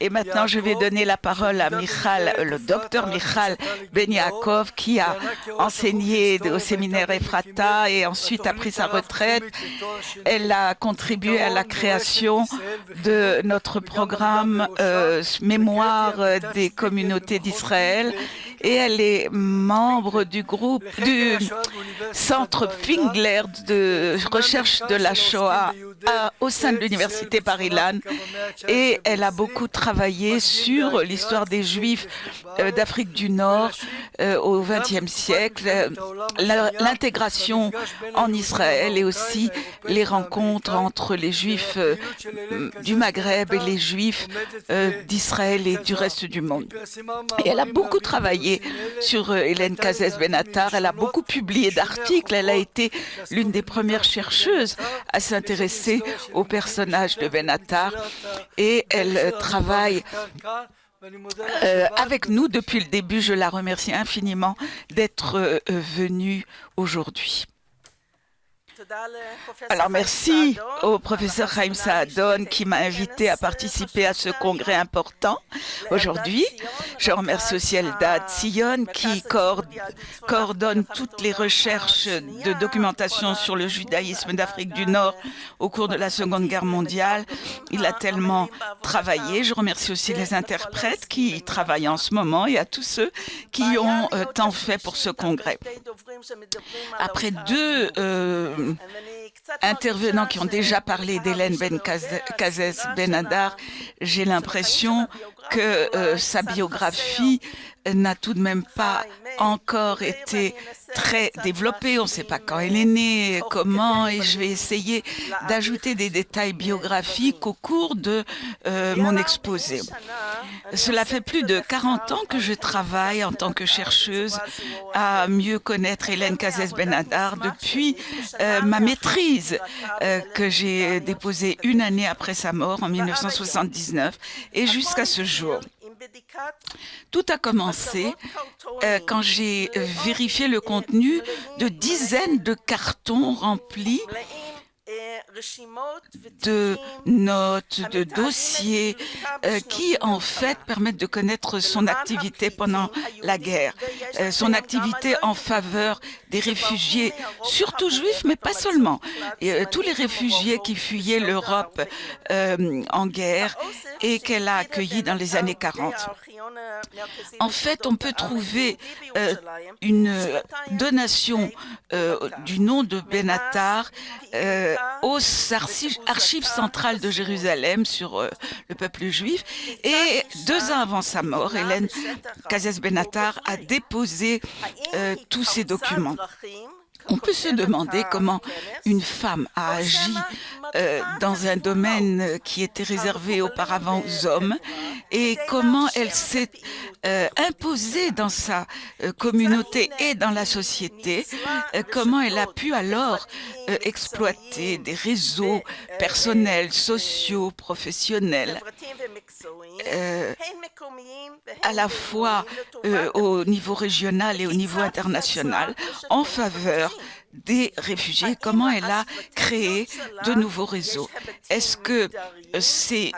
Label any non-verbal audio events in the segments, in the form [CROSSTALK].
Et maintenant, je vais donner la parole à Michal, le docteur Michal Ben Yaakov, qui a enseigné au séminaire Ephrata et ensuite a pris sa retraite. Elle a contribué à la création de notre programme euh, Mémoire des communautés d'Israël et elle est membre du groupe du Centre Fingler de recherche de la Shoah au sein de l'Université Paris-Lan et elle a beaucoup travaillé sur l'histoire des Juifs euh, d'Afrique du Nord euh, au XXe siècle, l'intégration en Israël et aussi les rencontres entre les Juifs euh, du Maghreb et les Juifs d'Israël et du reste du monde. Et elle a beaucoup travaillé sur Hélène Cazès Benatar, elle a beaucoup publié d'articles, elle a été l'une des premières chercheuses à s'intéresser au personnage de Benatar et elle travaille euh, avec nous depuis le début. Je la remercie infiniment d'être euh, venue aujourd'hui. Alors merci au professeur Chaim Saadon qui m'a invité à participer à ce congrès important aujourd'hui. Je remercie aussi Eldad Sion qui coordonne toutes les recherches de documentation sur le judaïsme d'Afrique du Nord au cours de la Seconde Guerre mondiale. Il a tellement travaillé. Je remercie aussi les interprètes qui travaillent en ce moment et à tous ceux qui ont euh, tant fait pour ce congrès. Après deux euh, intervenants qui ont déjà parlé d'Hélène Ben Kazes Benadar, j'ai l'impression que euh, sa biographie n'a tout de même pas encore été très développée. On ne sait pas quand elle est née, comment, et je vais essayer d'ajouter des détails biographiques au cours de euh, mon exposé. Cela fait plus de 40 ans que je travaille en tant que chercheuse à mieux connaître Hélène Cazès Benadar depuis euh, ma maîtrise euh, que j'ai déposée une année après sa mort en 1979 et jusqu'à ce jour. Tout a commencé euh, quand j'ai vérifié le contenu de dizaines de cartons remplis de notes, de dossiers euh, qui en fait permettent de connaître son activité pendant la guerre, euh, son activité en faveur des réfugiés, surtout juifs, mais pas seulement, euh, tous les réfugiés qui fuyaient l'Europe en guerre et qu'elle a accueillis dans les années 40. En fait, on peut trouver une donation du nom de Benatar au archives centrales de Jérusalem sur euh, le peuple juif. Et deux ans avant sa mort, Hélène Kazes Benatar a déposé euh, tous ces documents. On peut se demander comment une femme a agi euh, dans un domaine qui était réservé auparavant aux hommes et comment elle s'est imposée dans sa communauté et dans la société, comment elle a pu alors exploiter des réseaux personnels, sociaux, professionnels, à la fois au niveau régional et au niveau international en faveur des réfugiés, comment elle a créé de nouveaux réseaux. Est-ce que euh, c'est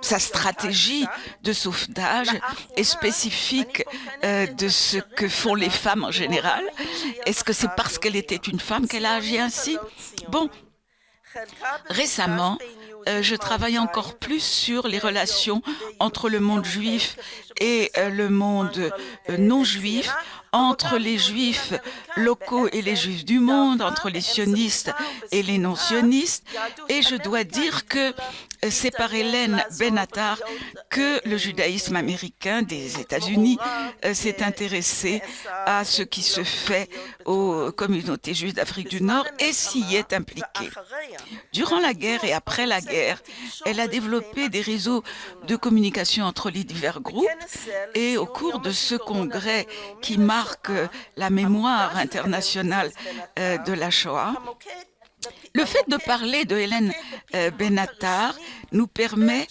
sa stratégie de sauvetage est spécifique euh, de ce que font les femmes en général? Est-ce que c'est parce qu'elle était une femme qu'elle a agi ainsi? Bon, récemment, euh, je travaille encore plus sur les relations entre le monde juif et le monde non juif entre les juifs locaux et les juifs du monde, entre les sionistes et les non-sionistes. Et je dois dire que c'est par Hélène Benatar que le judaïsme américain des États-Unis euh, s'est intéressé à ce qui se fait aux communautés juives d'Afrique du Nord et s'y est impliqué. Durant la guerre et après la guerre, elle a développé des réseaux de communication entre les divers groupes et au cours de ce congrès qui marque la mémoire internationale euh, de la Shoah, le fait de parler de Hélène euh, Benatar nous permet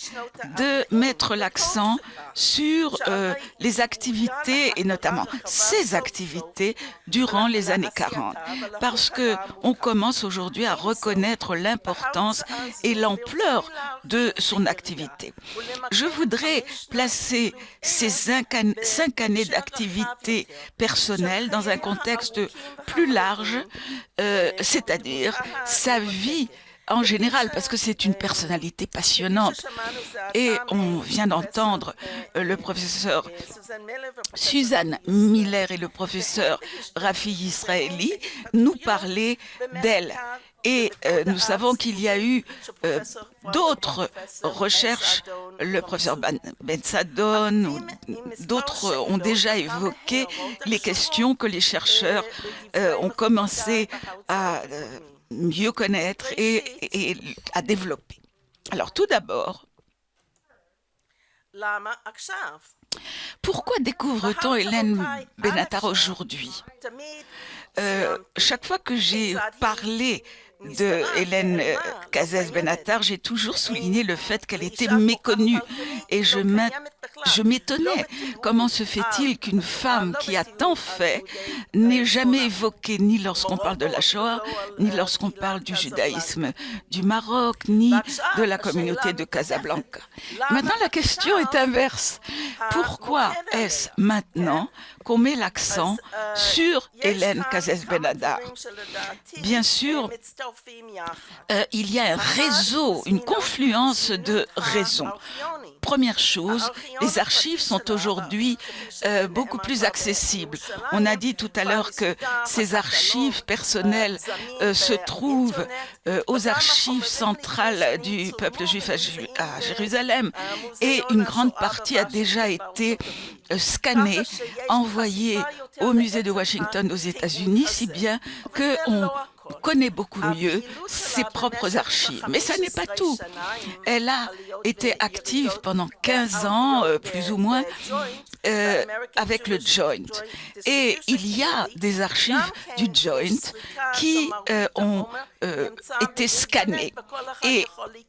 de mettre l'accent sur euh, les activités et notamment ces activités durant les années 40 parce que on commence aujourd'hui à reconnaître l'importance et l'ampleur de son activité. Je voudrais placer ces cinq années d'activité personnelle dans un contexte plus large, euh, c'est-à-dire sa vie en général, parce que c'est une personnalité passionnante. Et on vient d'entendre euh, le professeur Suzanne Miller et le professeur Rafi Israeli nous parler d'elle. Et euh, nous savons qu'il y a eu euh, d'autres recherches, le professeur Ben, ben Sadon, d'autres ont déjà évoqué les questions que les chercheurs ont commencé à mieux connaître et, à développer. Alors tout d'abord, pourquoi découvre-t-on Hélène Benatar aujourd'hui? Euh, Chaque fois que j'ai parlé de Hélène Cazès Benatar, j'ai toujours souligné le fait qu'elle était méconnue et je m'étonnais. Comment se fait-il qu'une femme qui a tant fait n'ait jamais évoqué ni lorsqu'on parle de la Shoah, ni lorsqu'on parle du judaïsme du Maroc, ni de la communauté de Casablanca? Maintenant, la question est inverse. Pourquoi est-ce maintenant qu'on met l'accent sur Hélène Cazès Benadar Bien sûr, euh, il y a un réseau, une confluence de raisons. Première chose, les archives sont aujourd'hui euh, beaucoup plus accessibles. On a dit tout à l'heure que ces archives personnelles euh, se trouvent aux archives centrales du peuple juif à, Jérusalem et une grande partie a déjà été scannée, envoyée au musée de Washington aux États-Unis, si bien qu'on connaît beaucoup mieux ses propres archives. Mais ça n'est pas tout. Elle a été active pendant 15 ans, euh, plus ou moins, euh, avec le Joint. Et il y a des archives du Joint qui euh, ont été scannées. Et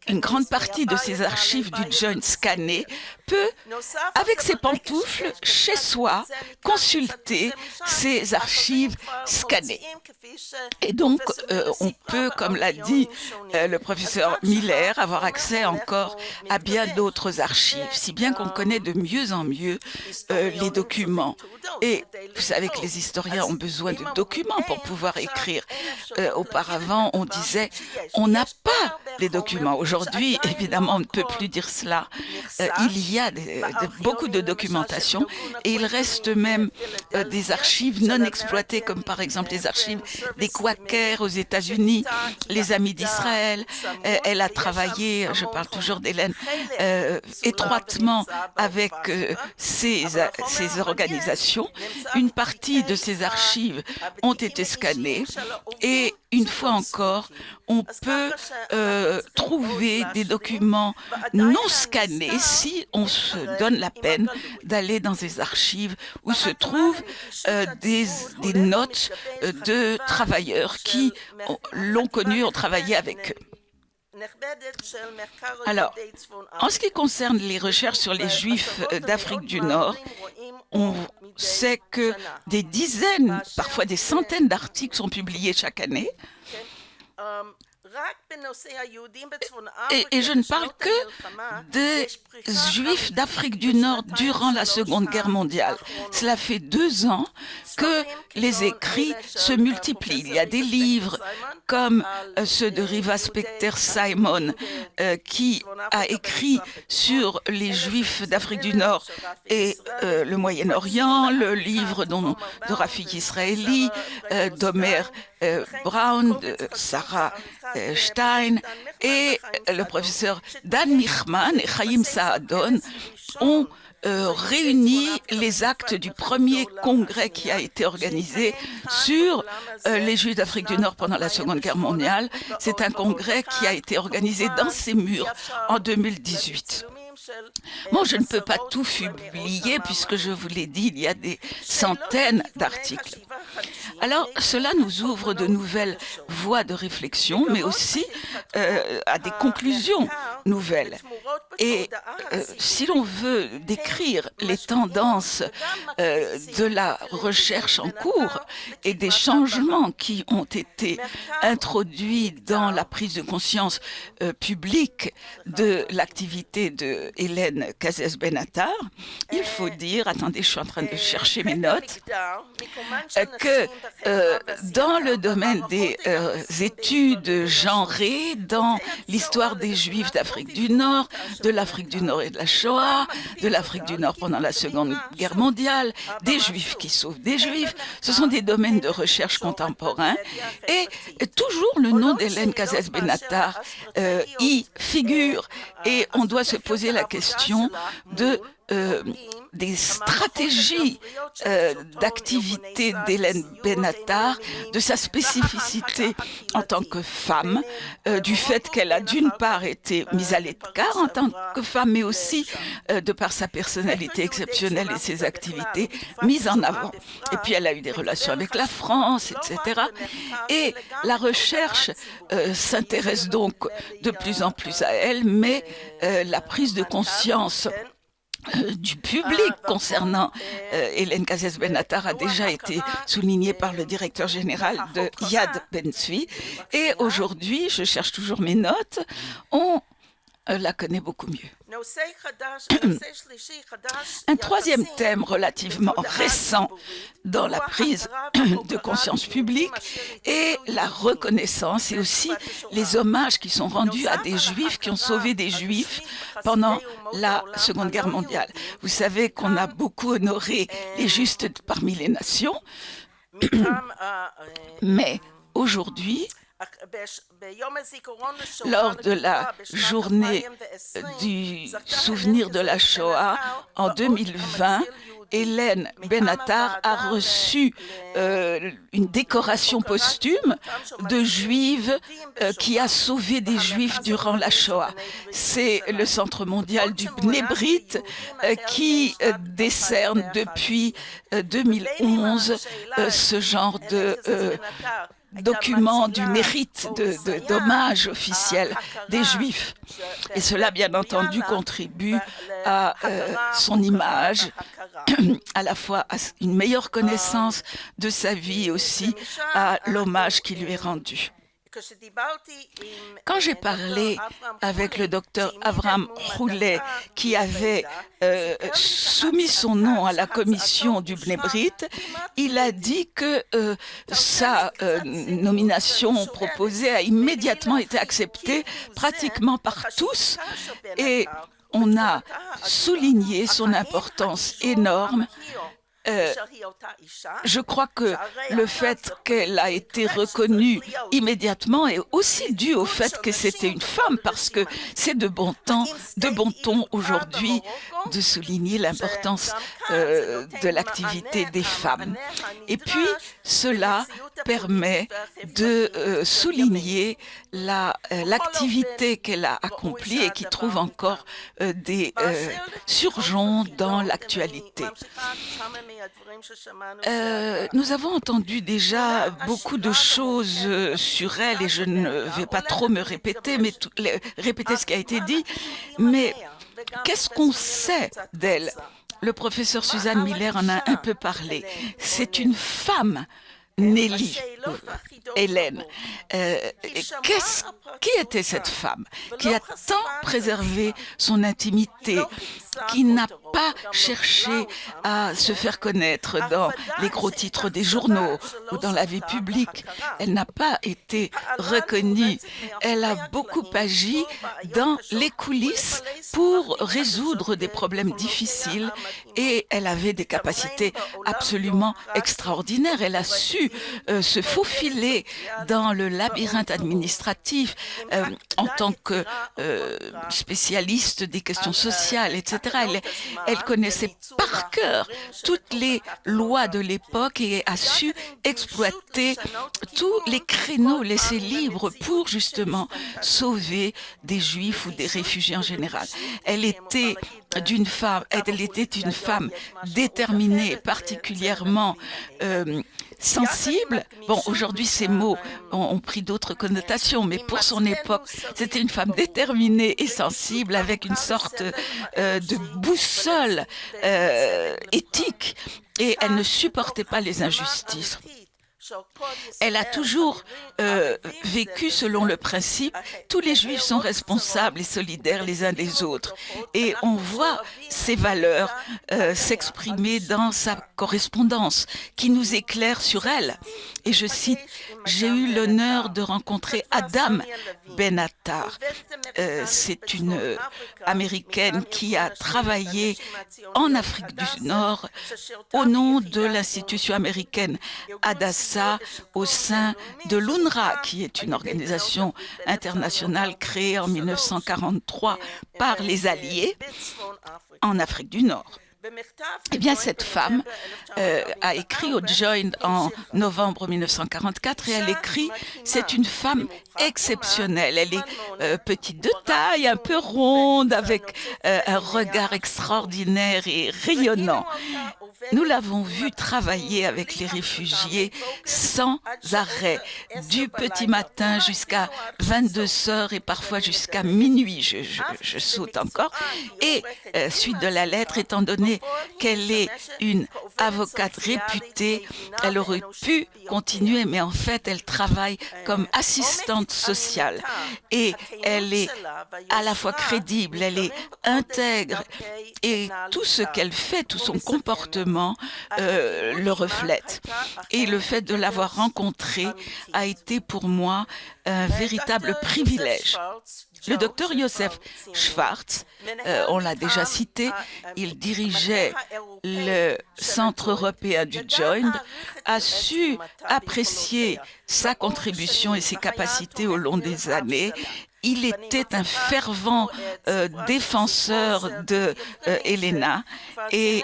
une grande partie de ces archives du Joint scannées peut, avec ses pantoufles, chez soi, consulter ces archives scannées. Et donc, euh, on peut, comme l'a dit euh, le professeur Miller, avoir accès encore à bien d'autres archives, si bien qu'on connaît de mieux en mieux euh, les documents. Et vous savez que les historiens ont besoin de documents pour pouvoir écrire. auparavant, on disait, on n'a pas les documents. Aujourd'hui, évidemment, on ne peut plus dire cela. il y a beaucoup de documentation et il reste même des archives non exploitées, comme par exemple les archives des Quakers aux États-Unis, les Amis d'Israël. Euh, elle a travaillé, je parle toujours d'Hélène, euh, étroitement avec euh, ces, organisations. Une partie de ces archives ont été scannées et une fois encore, on peut euh, trouver des documents non scannés si on se donne la peine d'aller dans des archives où se trouvent euh, des, des, notes euh, de travailleurs qui l'ont connu, ont travaillé avec eux. Alors, en ce qui concerne les recherches sur les Juifs d'Afrique du Nord, on sait que des dizaines, parfois des centaines d'articles sont publiés chaque année. Et, je ne parle que des Juifs d'Afrique du Nord durant la Seconde Guerre mondiale. Cela fait deux ans que les écrits se multiplient. Il y a des livres comme euh, ceux de Riva Specter Simon, euh, qui a écrit sur les Juifs d'Afrique du Nord et euh, le Moyen-Orient, le livre dont, de Rafik Israeli, d'Omer Brown, de Sarah Stein et le professeur Dan Michman et Chaim Saadon ont euh, réuni les actes du premier congrès qui a été organisé sur euh, les Juifs d'Afrique du Nord pendant la Seconde Guerre mondiale. C'est un congrès qui a été organisé dans ces murs en 2018. Bon, je ne peux pas tout publier puisque je vous l'ai dit, il y a des centaines d'articles. Alors, cela nous ouvre de nouvelles voies de réflexion, mais aussi euh, à des conclusions nouvelles. Et euh, si l'on veut décrire les tendances euh, de la recherche en cours et des changements qui ont été introduits dans la prise de conscience publique de l'activité de Hélène Cazès Benatar, il faut dire, attendez, je suis en train de chercher mes [LAUGHS] notes, que dans le domaine des études genrées, dans l'histoire des Juifs d'Afrique du Nord, de l'Afrique du Nord et de la Shoah, de l'Afrique du Nord pendant la Seconde Guerre mondiale, des Juifs qui sauvent des Juifs. Ce sont des domaines de recherche contemporains. Et toujours le nom d'Hélène Cazès Benatar euh, y figure. Et on doit se poser la question de euh, des stratégies euh, d'activité d'Hélène Benatar, de sa spécificité en tant que femme, euh, du fait qu'elle a d'une part été mise à l'écart en tant que femme, mais aussi de par sa personnalité exceptionnelle et ses activités mises en avant. Et puis elle a eu des relations avec la France, etc. Et la recherche s'intéresse donc de plus en plus à elle, mais la prise de conscience euh, du public concernant euh, Hélène Cazès Benatar a déjà été souligné par le directeur général de Yad Ben-Tsvi. Et aujourd'hui, je cherche toujours mes notes, on euh, la connaît beaucoup mieux. [CLEARS THROAT] [CLEARS THROAT] Un troisième thème relativement récent dans la prise [CLEARS THROAT] de conscience publique est la reconnaissance et aussi les hommages qui sont rendus à des juifs qui ont sauvé des juifs pendant la Seconde Guerre mondiale. Vous savez qu'on a beaucoup honoré les justes parmi les nations, mais aujourd'hui, lors de la journée du souvenir de la Shoah en 2020, Hélène Benatar a reçu euh, une décoration posthume de juive euh, qui a sauvé des juifs durant la Shoah. C'est le Centre mondial du Bnebrit euh, qui décerne depuis 2011 ce genre de document du mérite d'hommage officiel des Juifs. Et cela, bien entendu, contribue à euh, son image, [CLEARS THROAT] à la fois à une meilleure connaissance de sa vie et aussi à l'hommage qui lui est rendu. Quand j'ai parlé avec le docteur Avram Roulet, qui avait euh, soumis son nom à la commission du Bnebrit, il a dit que euh, sa euh, nomination proposée a immédiatement été acceptée pratiquement par tous et on a souligné son importance énorme euh, je crois que le fait qu'elle a été reconnue immédiatement est aussi dû au fait que c'était une femme, parce que c'est de bon temps, de bon ton aujourd'hui de souligner l'importance euh, de l'activité des femmes. Et puis, cela permet de euh, souligner l'activité qu'elle a accomplie et qui trouve encore des surgeons dans l'actualité. Euh, nous avons entendu déjà beaucoup de choses euh, sur elle et je ne vais pas trop me répéter, mais répéter ce qui a été dit. Mais qu'est-ce qu'on sait d'elle? Le professeur Suzanne Miller en a un peu parlé. C'est une femme Nelly, Hélène. Euh, qui était cette femme qui a tant préservé son intimité, qui n'a pas cherché à se faire connaître dans les gros titres des journaux ou dans la vie publique? Elle n'a pas été reconnue. Elle a beaucoup agi dans les coulisses pour résoudre des problèmes difficiles et elle avait des capacités absolument extraordinaires. Elle a su euh, se faufiler dans le labyrinthe administratif euh, en tant que euh, spécialiste des questions sociales, etc. Elle, elle connaissait par cœur toutes les lois de l'époque et a su exploiter tous les créneaux laissés libres pour justement sauver des juifs ou des réfugiés en général. Elle était d'une femme, elle était une femme déterminée, particulièrement euh, sensible. Bon, aujourd'hui, ces mots ont, pris d'autres connotations, mais pour son époque, c'était une femme déterminée et sensible avec une sorte euh, de boussole euh, éthique et elle ne supportait pas les injustices. Elle a toujours euh, vécu selon le principe tous les juifs sont responsables et solidaires les uns des autres. Et on voit ces valeurs euh, s'exprimer dans sa correspondance qui nous éclaire sur elle. Et je cite, j'ai eu l'honneur de rencontrer Adam Benatar. Euh, c'est une américaine qui a travaillé en Afrique du Nord au nom de l'institution américaine Hadassah au sein de l'UNRWA, qui est une organisation internationale créée en 1943 par les Alliés en Afrique du Nord. Eh bien, cette femme euh, a écrit au Joint en novembre 1944 et elle écrit « C'est une femme exceptionnelle. Elle est euh, petite de taille, un peu ronde, avec euh, un regard extraordinaire et rayonnant. Nous l'avons vue travailler avec les réfugiés sans arrêt, du petit matin jusqu'à 22 heures et parfois jusqu'à minuit. Je, je, saute encore. Et suite de la lettre, étant donné qu'elle est une avocate réputée, elle aurait pu continuer, mais en fait, elle travaille comme assistante sociale et elle est à la fois crédible, elle est intègre et tout ce qu'elle fait, tout son comportement euh, le reflète. Et le fait de l'avoir rencontrée a été pour moi un véritable privilège. Le docteur Joseph Schwartz, euh, on l'a déjà cité, il dirigeait le Centre européen du Joint, a su apprécier sa contribution et ses capacités au long des années. Il était un fervent euh, défenseur de euh, Helena et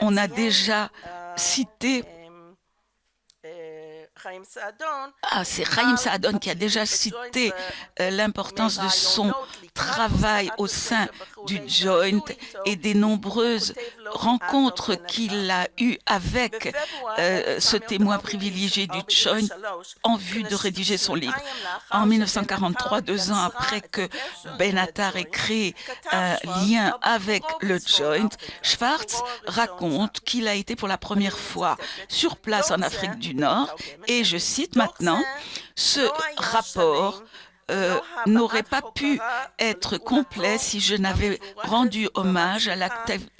on a déjà cité ah, c'est Chaim Saadon qui a déjà cité euh, l'importance de son travail au sein du Joint et des nombreuses rencontres qu'il a eues avec euh, ce témoin privilégié du Joint en vue de rédiger son livre. En 1943, deux ans après que Benatar ait créé un lien avec le Joint, Schwartz raconte qu'il a été pour la première fois sur place en Afrique du Nord. Et je cite maintenant, ce rapport euh, n'aurait pas pu être complet si je n'avais rendu hommage à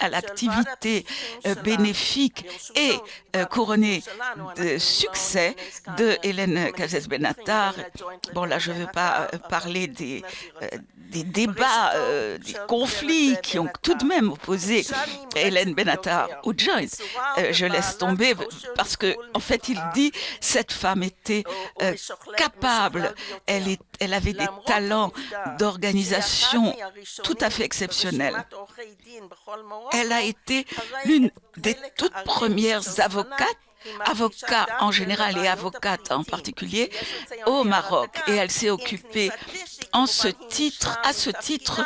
l'activité euh, bénéfique et euh, couronnée de succès de Hélène Cazès Benatar. Bon, là, je ne veux pas parler des, des débats, des conflits qui ont tout de même opposé Hélène Benatar au Joint. Euh, je laisse tomber parce que, en fait, il dit cette femme était capable, elle, est, elle avait des talents d'organisation tout à fait exceptionnels. Elle a été l'une des toutes premières avocates avocat en général et avocate en particulier au Maroc et elle s'est occupée en ce titre, à ce titre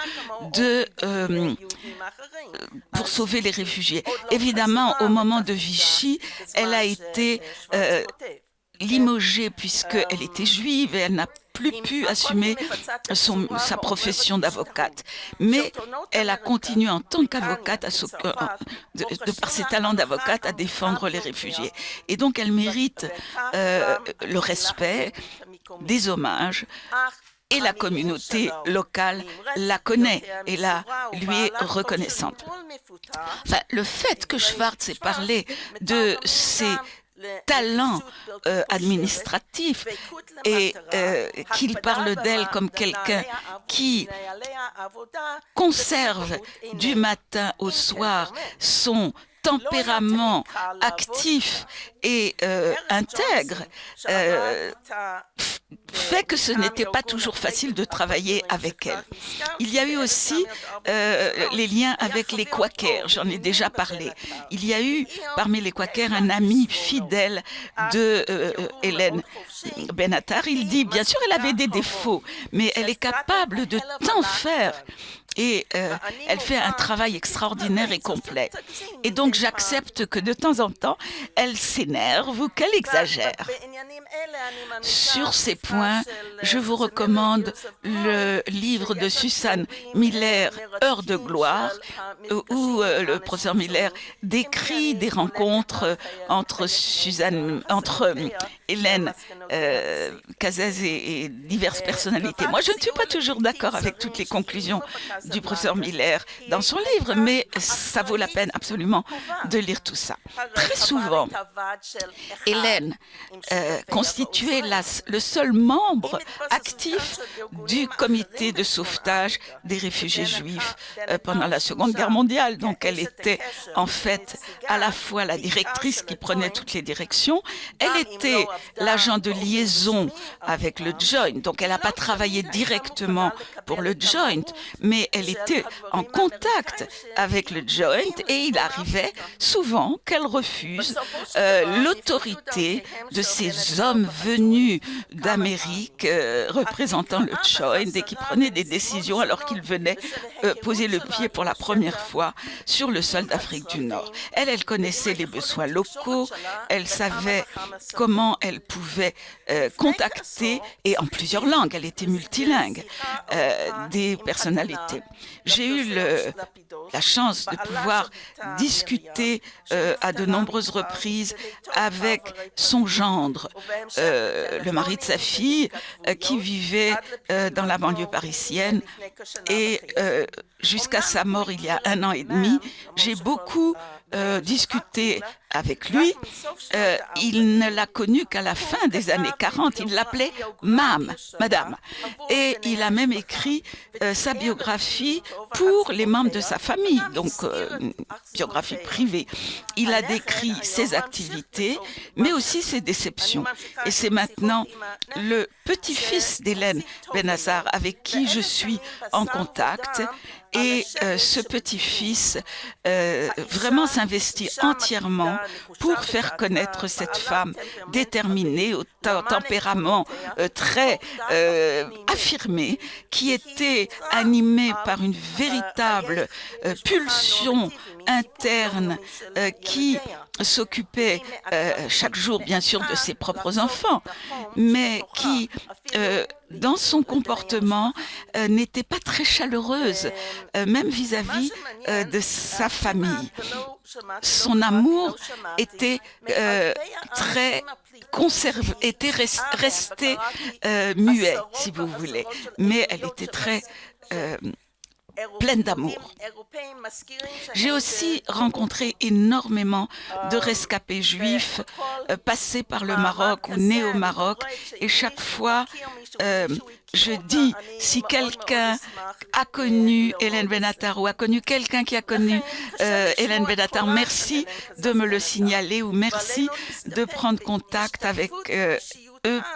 de euh, pour sauver les réfugiés. Évidemment, au moment de Vichy, elle a été euh, limogée puisqu'elle était juive et elle n'a plus pu assumer son, sa profession d'avocate. Mais elle a continué en tant qu'avocate, de, de, par ses talents d'avocate, à défendre les réfugiés. Et donc elle mérite euh, le respect, des hommages et la communauté locale la connaît et la lui est reconnaissante. Enfin, le fait que Schwartz ait parlé de ses talent euh, administratif et euh, qu'il parle d'elle comme quelqu'un qui conserve du matin au soir son tempérament actif et euh, intègre euh, fait que ce n'était pas toujours facile de travailler avec elle. Il y a eu aussi euh, les liens avec les Quakers, j'en ai déjà parlé. Il y a eu parmi les Quakers un ami fidèle de Hélène Benatar. Il dit, bien sûr, elle avait des défauts, mais elle est capable de tant faire et euh, elle fait un travail extraordinaire et complet. Et donc j'accepte que de temps en temps, elle s'énerve ou qu'elle exagère. Sur ces points, je vous recommande le livre de Susan Miller, Heure de gloire, où euh, le professeur Miller décrit des rencontres entre Suzanne, entre Hélène euh, et, diverses personnalités. Moi, je ne suis pas toujours d'accord avec toutes les conclusions du professeur Miller dans son livre, mais ça vaut la peine absolument de lire tout ça. Très souvent, Hélène euh, constituait le seul membre actif du comité de sauvetage des réfugiés juifs euh, pendant la Seconde Guerre mondiale. Donc, elle était en fait à la fois la directrice qui prenait toutes les directions, elle était l'agent de liaison avec le Joint. Donc, elle n'a pas travaillé directement pour le Joint, mais elle était en contact avec le Joint et il arrivait souvent qu'elle refuse euh, l'autorité de ces hommes venus d'Amérique euh, représentant le Joint et qui prenaient des décisions alors qu'ils venaient euh, poser le pied pour la première fois sur le sol d'Afrique du Nord. Elle, elle connaissait les besoins locaux, elle savait comment elle pouvait euh, contacter, et en plusieurs langues, elle était multilingue, euh, des personnalités. J'ai eu le, la chance de pouvoir discuter euh, à de nombreuses reprises avec son gendre, le mari de sa fille, qui vivait dans la banlieue parisienne et jusqu'à sa mort il y a un an et demi, j'ai beaucoup euh, discuté avec lui. Euh, il ne l'a connu qu'à la fin des années 40. Il l'appelait Mam, Madame. Et il a même écrit euh, sa biographie pour les membres de sa famille, donc une biographie privée. Il a décrit ses activités, mais aussi ses déceptions. Et c'est maintenant le petit-fils d'Hélène Benazar avec qui je suis en contact et euh, ce petit-fils euh, vraiment s'investit entièrement pour faire connaître cette femme déterminée, au tempérament euh, très affirmé, qui était animée par une véritable pulsion interne qui s'occupait chaque jour bien sûr de ses propres enfants, mais qui dans son comportement euh, n'était pas très chaleureuse, euh, même vis-à-vis euh, de sa famille. Son amour était très conservé, était resté muet, si vous voulez, mais elle était très pleine d'amour. J'ai aussi rencontré énormément de rescapés juifs passés par le Maroc ou nés au Maroc et chaque fois euh, je dis, si quelqu'un a connu Hélène Benatar ou a connu quelqu'un qui a connu euh, Hélène Benatar, merci de me le signaler ou merci de prendre contact avec euh,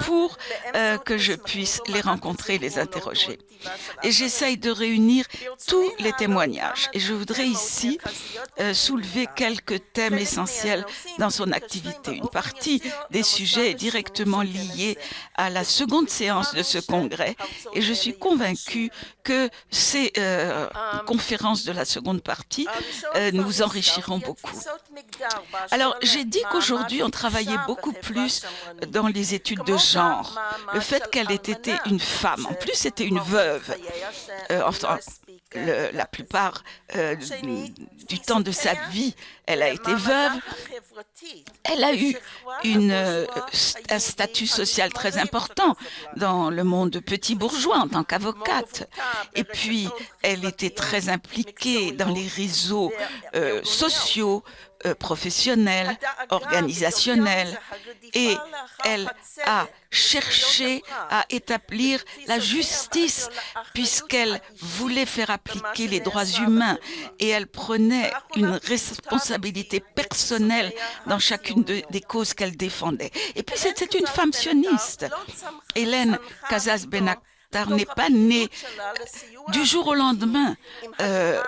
pour euh, que je puisse les rencontrer, les interroger. Et j'essaye de réunir tous les témoignages. Et je voudrais ici euh, soulever quelques thèmes essentiels dans son activité. Une partie des sujets est directement liée à la seconde séance de ce congrès. Et je suis convaincue que ces euh, conférences de la seconde partie nous enrichiront beaucoup. Alors, j'ai dit qu'aujourd'hui, on travaillait beaucoup plus dans les études de genre, le fait qu'elle ait été une femme, en plus c'était une veuve, euh, enfin, la plupart euh, du temps de sa vie, elle a été veuve. Elle a eu euh, un statut social très important dans le monde de petits bourgeois en tant qu'avocate. Et puis, elle était très impliquée dans les réseaux sociaux, professionnelle, organisationnelle, et elle a cherché à établir la justice puisqu'elle voulait faire appliquer les droits humains et elle prenait une responsabilité personnelle dans chacune des causes qu'elle défendait. Et puis c'était une femme sioniste. Hélène Casas Benatar n'est pas née du jour au lendemain. Euh,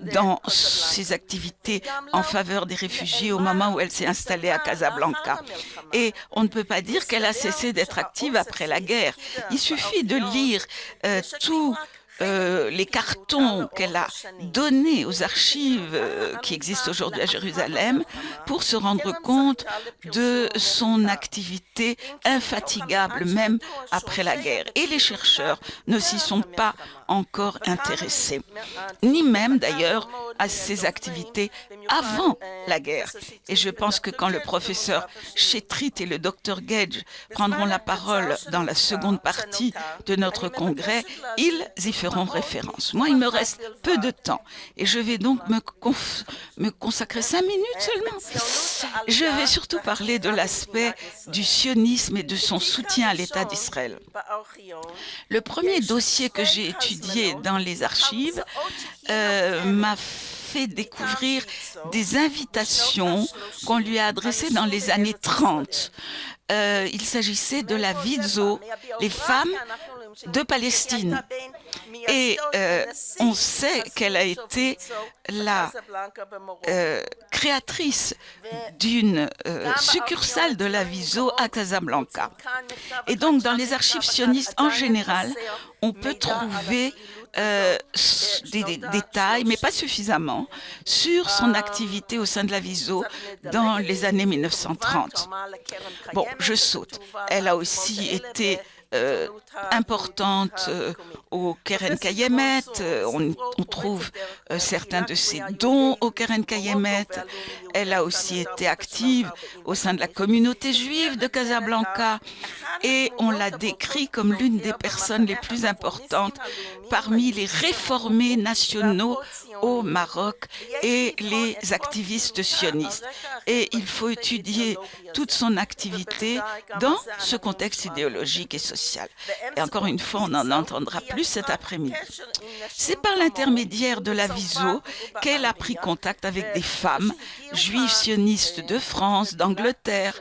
dans ses activités en faveur des réfugiés au moment où elle s'est installée à Casablanca. Et on ne peut pas dire qu'elle a cessé d'être active après la guerre. Il suffit de lire euh, tout euh, les cartons qu'elle a donnés aux archives euh, qui existent aujourd'hui à Jérusalem pour se rendre compte de son activité infatigable même après la guerre. Et les chercheurs ne s'y sont pas encore intéressés, ni même d'ailleurs à ses activités avant la guerre. Et je pense que quand le professeur Chetrit et le docteur Gage prendront la parole dans la seconde partie de notre congrès, ils y feront référence. Moi, il me reste peu de temps et je vais donc me, me consacrer cinq minutes seulement. Je vais surtout parler de l'aspect du sionisme et de son soutien à l'État d'Israël. Le premier dossier que j'ai étudié dans les archives euh, m'a fait découvrir des invitations qu'on lui a adressées dans les années 30. Euh, il s'agissait de la Vidzo, les femmes de Palestine. Et euh, on sait qu'elle a été la euh, créatrice d'une euh, succursale de la Viso à Casablanca. Et donc, dans les archives sionistes en général, on peut trouver des, détails, mais pas suffisamment, sur son activité au sein de la Viso dans les années 1930. Bon, je saute. Elle a aussi été importante euh, au Keren Kayemet. Euh, on, on, trouve certains de ses dons au Keren Kayemet. Elle a aussi été active au sein de la communauté juive de Casablanca et on l'a décrit comme l'une des personnes les plus importantes parmi les réformés nationaux au Maroc et les activistes sionistes. Et il faut étudier toute son activité dans ce contexte idéologique et social. Et encore une fois, on en entendra plus cet après-midi. C'est par l'intermédiaire de la VISO qu'elle a pris contact avec des femmes juives sionistes de France, d'Angleterre,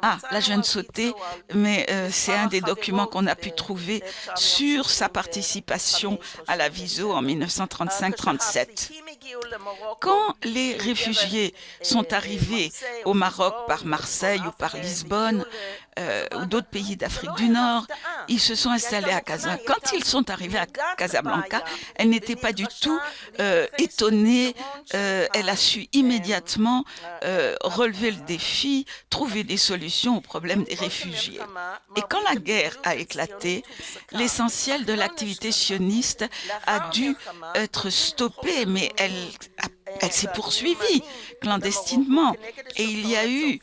ah, là je viens mais euh, c'est un des documents qu'on a pu trouver sur sa participation à la VISO en 1935-37. Quand les réfugiés sont arrivés au Maroc par Marseille ou par Lisbonne, euh, ou d'autres pays d'Afrique du Nord, ils se sont installés à Casablanca. Quand ils sont arrivés à Casablanca, elle n'était pas du tout euh, étonnée. Euh, elle a su immédiatement relever le défi, trouver des solutions aux problèmes des réfugiés. Et quand la guerre a éclaté, l'essentiel de l'activité sioniste a dû être stoppé, mais elle elle s'est poursuivie clandestinement et il y a eu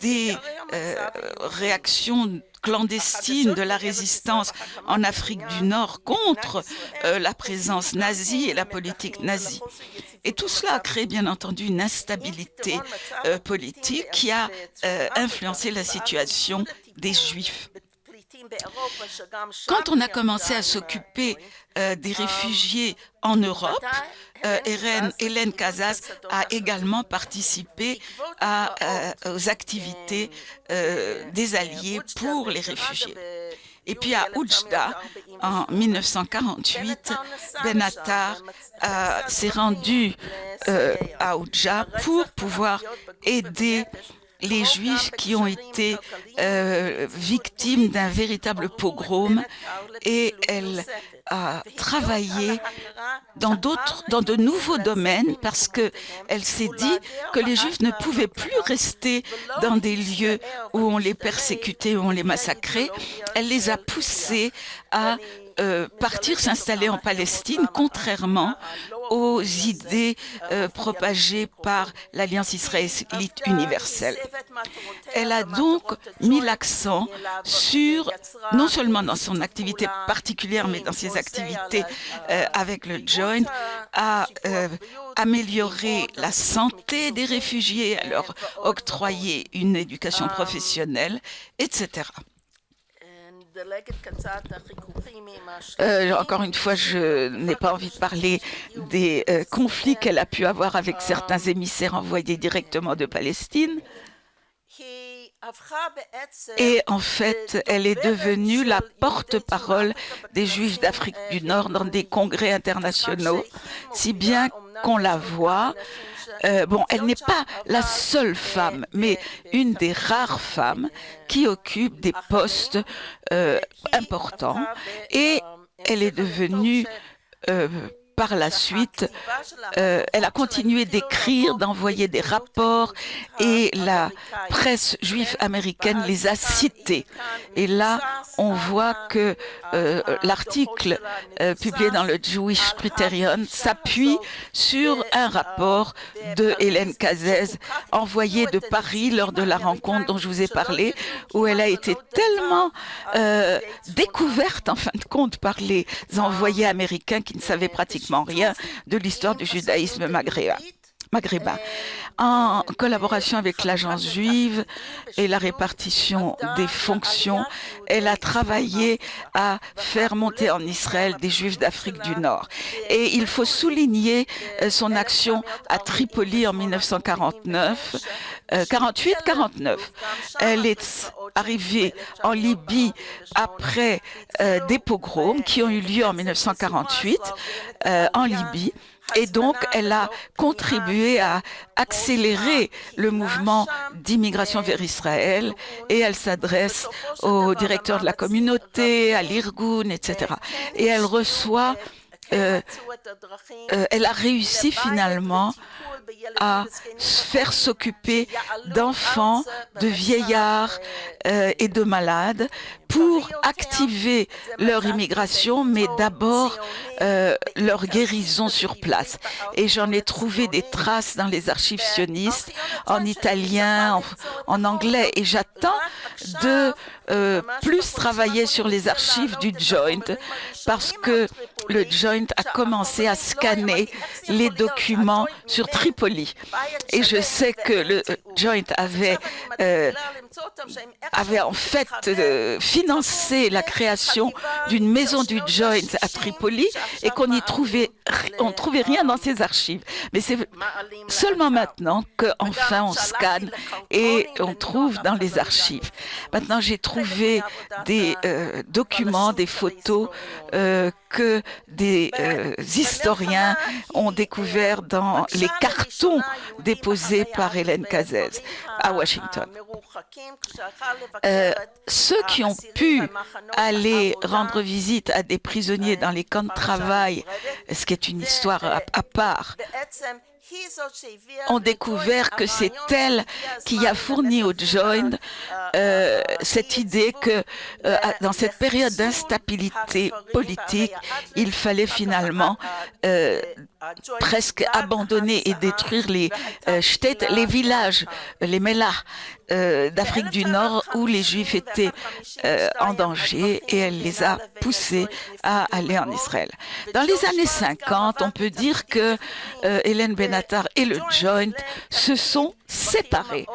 des euh, réactions clandestines de la résistance en Afrique du Nord contre euh, la présence nazie et la politique nazie. Et tout cela a créé bien entendu une instabilité euh, politique qui a euh, influencé la situation des Juifs. Quand on a commencé à s'occuper euh, des réfugiés en Europe, euh, Hélène, Hélène a également participé euh, aux activités euh, des Alliés pour les réfugiés. Et puis à Oujda, en 1948, Benatar s'est rendu euh, à Oujda pour pouvoir aider les Juifs qui ont été euh, victimes d'un véritable pogrom et elle a travaillé dans d'autres, dans de nouveaux domaines parce que elle s'est dit que les Juifs ne pouvaient plus rester dans des lieux où on les persécutait, où on les massacrait. Elle les a poussés à euh, partir s'installer en Palestine, contrairement aux idées euh, propagées par l'Alliance israélite universelle. Elle a donc mis l'accent sur, non seulement dans son activité particulière, mais dans ses activités euh, avec le Joint, à euh, améliorer la santé des réfugiés, à leur octroyer une éducation professionnelle, etc. Euh, encore une fois, je n'ai pas envie de parler des euh, conflits qu'elle a pu avoir avec certains émissaires envoyés directement de Palestine. Et en fait, elle est devenue la porte-parole des Juifs d'Afrique du Nord dans des congrès internationaux, si bien qu'on la voit euh, bon, elle n'est pas la seule femme, mais une des rares femmes qui occupe des postes euh, importants. Et elle est devenue euh, par la suite, euh, elle a continué d'écrire, d'envoyer des rapports et la presse juive américaine les a cités. Et là, on voit que euh, l'article euh, publié dans le Jewish Criterion s'appuie sur un rapport de Hélène Cazès envoyé de Paris lors de la rencontre dont je vous ai parlé, où elle a été tellement découverte en fin de compte par les envoyés américains qui ne savaient pratiquement rien de l'histoire du judaïsme maghrébin maghrébin. En collaboration avec l'agence juive et la répartition des fonctions, elle a travaillé à faire monter en Israël des juifs d'Afrique du Nord. Et il faut souligner euh, son action à Tripoli en 1949, 48-49. Elle est arrivée en Libye après euh, des pogroms qui ont eu lieu en 1948 euh, en Libye et donc elle a contribué à accélérer le mouvement d'immigration vers Israël et elle s'adresse au directeur de la communauté, à l'Irgun, etc. Et elle reçoit euh, euh, elle a réussi finalement à faire s'occuper d'enfants, de vieillards euh, et de malades pour activer leur immigration, mais d'abord euh, leur guérison sur place. Et j'en ai trouvé des traces dans les archives sionistes, en italien, en, anglais, et j'attends de euh, plus travailler sur les archives du Joint, parce que le Joint a commencé à scanner les documents sur Tripoli. Et je sais que le Joint avait, euh, avait en fait financé la création d'une maison du Joint à Tripoli et qu'on n'y trouvait, on trouvait rien dans ses archives. Mais c'est seulement maintenant qu'enfin on scanne et on trouve dans les archives. Maintenant, j'ai trouvé des euh, documents, des photos euh, que des euh, historiens ont découvert dans les cartons déposés par Hélène Cazès à Washington. ceux qui ont pu aller rendre visite à des prisonniers dans les camps de travail, ce qui est une histoire à part, ont découvert que c'est elle qui a fourni au Joint euh, cette idée que euh, dans cette période d'instabilité politique, il fallait finalement euh, presque abandonner et détruire les euh, les villages, les mélas d'Afrique du Nord où les Juifs étaient en danger et elle les a poussés à aller en Israël. Dans les années 50, on peut dire que Hélène Benatar et le Joint se sont séparés.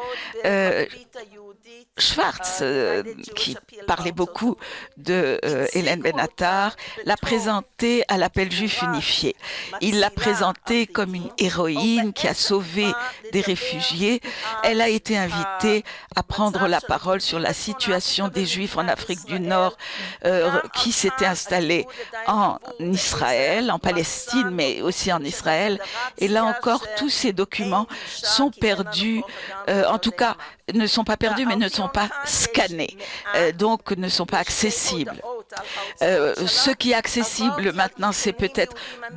Schwartz, euh, qui parlait beaucoup de euh, Hélène Benatar, l'a présentée à l'appel juif unifié. Il l'a présentée comme une héroïne qui a sauvé des réfugiés. Elle a été invitée à prendre la parole sur la situation des Juifs en Afrique du Nord euh, qui s'étaient installés en Israël, en Palestine, mais aussi en Israël. Et là encore, tous ces documents sont perdus, en tout cas, ne sont pas perdus, mais ne sont pas scannés, euh, donc ne sont pas accessibles. Euh, ce qui est accessible maintenant, c'est peut-être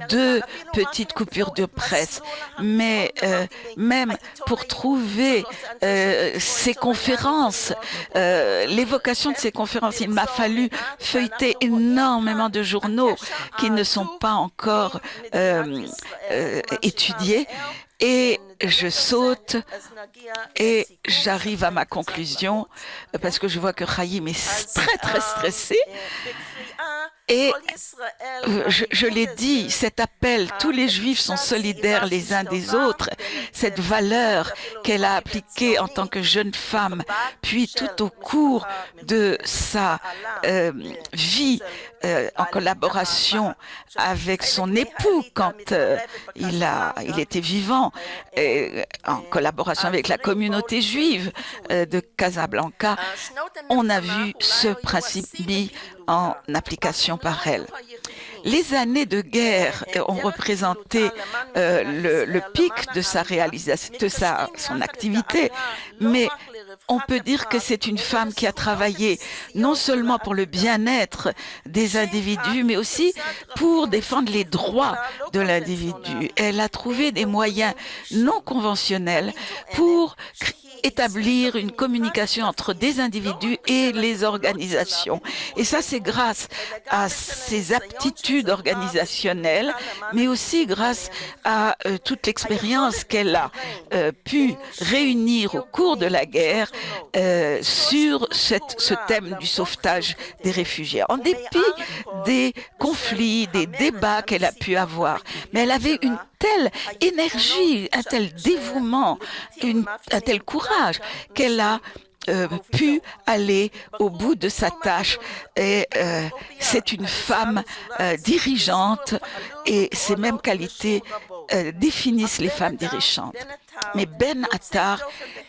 deux petites coupures de presse, mais euh, même pour trouver ces conférences, l'évocation de ces conférences, il m'a fallu feuilleter énormément de journaux qui ne sont pas encore étudiés et je saute et j'arrive à ma conclusion parce que je vois que Chaim est [LAUGHS] très très stressé. Et euh, je, l'ai dit, cet appel, tous les juifs sont solidaires les uns des autres, cette valeur qu'elle a appliquée en tant que jeune femme, puis tout au cours de sa euh, vie euh, en collaboration avec son époux quand il, a, il était vivant, et en collaboration avec la communauté juive de Casablanca, on a vu ce principe mis en application par elle. Les années de guerre ont représenté euh, le, pic de sa réalisation, de sa, son activité, mais on peut dire que c'est une femme qui a travaillé non seulement pour le bien-être des individus, mais aussi pour défendre les droits de l'individu. Elle a trouvé des moyens non conventionnels pour établir une communication entre des individus et les organisations. Et ça, c'est grâce à ses aptitudes organisationnelles, mais aussi grâce à euh, toute l'expérience qu'elle a euh, pu réunir au cours de la guerre euh, sur cette, ce thème du sauvetage des réfugiés. En dépit des conflits, des débats qu'elle a pu avoir, mais elle avait une telle énergie, un tel dévouement, une, un tel courage qu'elle a euh, pu aller au bout de sa tâche. Et euh, c'est une femme euh, dirigeante et ces mêmes qualités définissent les femmes dirigeantes. Mais Ben Attar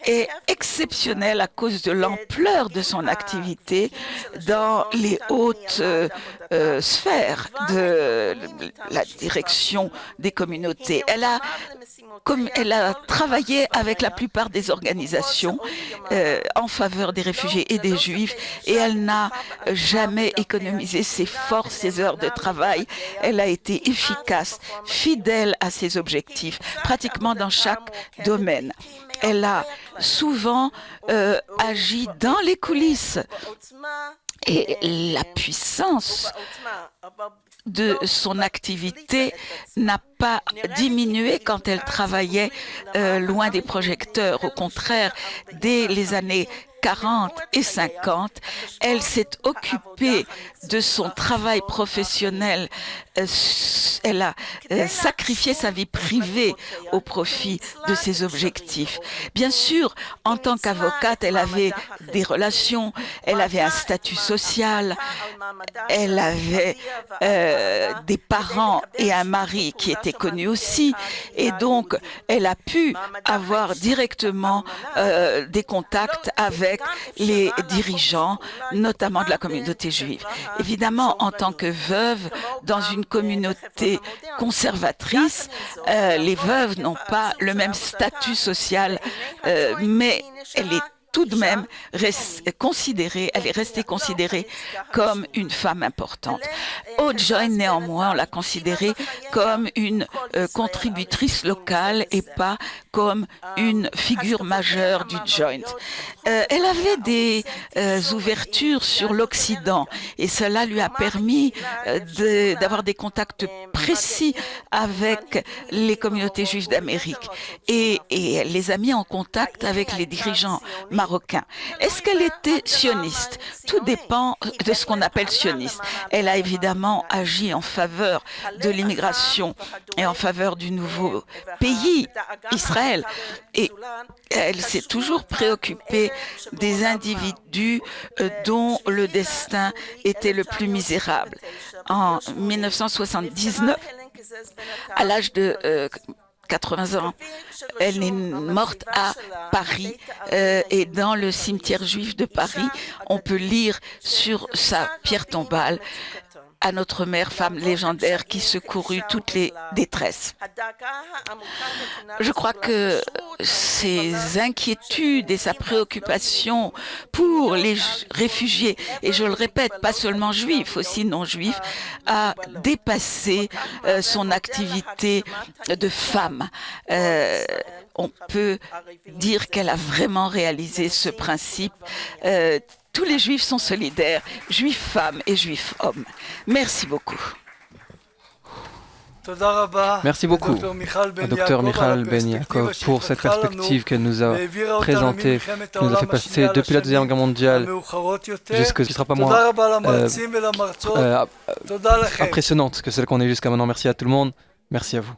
est exceptionnel à cause de l'ampleur de son activité dans les hautes euh, euh, sphères de la direction des communautés. Elle a, comme elle a travaillé avec la plupart des organisations euh, en faveur des réfugiés et des juifs et elle n'a jamais économisé ses forces, ses heures de travail. Elle a été efficace, fidèle à ses objectifs, pratiquement dans chaque domaine. Elle a souvent euh, agi dans les coulisses et la puissance de son activité n'a pas diminué quand elle travaillait euh, loin des projecteurs. Au contraire, dès les années 40 et 50, elle s'est occupée de son travail professionnel. Euh, elle a euh, sacrifié sa vie privée au profit de ses objectifs. Bien sûr, en tant qu'avocate, elle avait des relations, elle avait un statut social, elle avait euh, des parents et un mari qui étaient connus aussi, et donc elle a pu avoir directement des contacts avec les dirigeants, notamment de la communauté juive. Évidemment, en tant que veuve, dans une communauté conservatrice, euh, les veuves n'ont pas le même statut social, euh, mais elle est tout de même considérée, elle est restée considérée comme une femme importante. Au Joint, néanmoins, on l'a considérée comme une euh, contributrice locale et pas comme une figure majeure du Joint. Euh, elle avait des euh, ouvertures sur l'Occident et cela lui a permis d'avoir des contacts précis avec les communautés juives d'Amérique et, et elle les a mis en contact avec les dirigeants marocains est-ce qu'elle était sioniste? Tout dépend de ce qu'on appelle sioniste. Elle a évidemment agi en faveur de l'immigration et en faveur du nouveau pays, Israël. Et elle s'est toujours préoccupée des individus euh, dont le destin était le plus misérable. En 1979, à l'âge de euh, 80 ans. Elle est morte à Paris euh, et dans le cimetière juif de Paris, on peut lire sur sa pierre tombale à notre mère, femme légendaire qui secourut toutes les détresses. Je crois que ses inquiétudes et sa préoccupation pour les réfugiés, et je le répète, pas seulement juifs, aussi non-juifs, a dépassé euh, son activité de femme. Euh, on peut dire qu'elle a vraiment réalisé ce principe euh, tous les juifs sont solidaires, juifs femmes et juifs hommes. Merci beaucoup. Merci beaucoup à Dr Michal Ben Yaakov pour cette perspective qu'elle nous a présentée, qui nous a fait passer depuis la Deuxième Guerre mondiale jusqu'à ce qui ne sera pas moins euh, euh, impressionnante que celle qu'on est jusqu'à maintenant. Merci à tout le monde. Merci à vous.